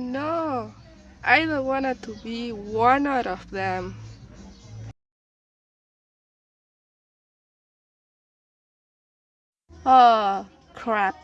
No, I don't want to be one out of them. Oh crap.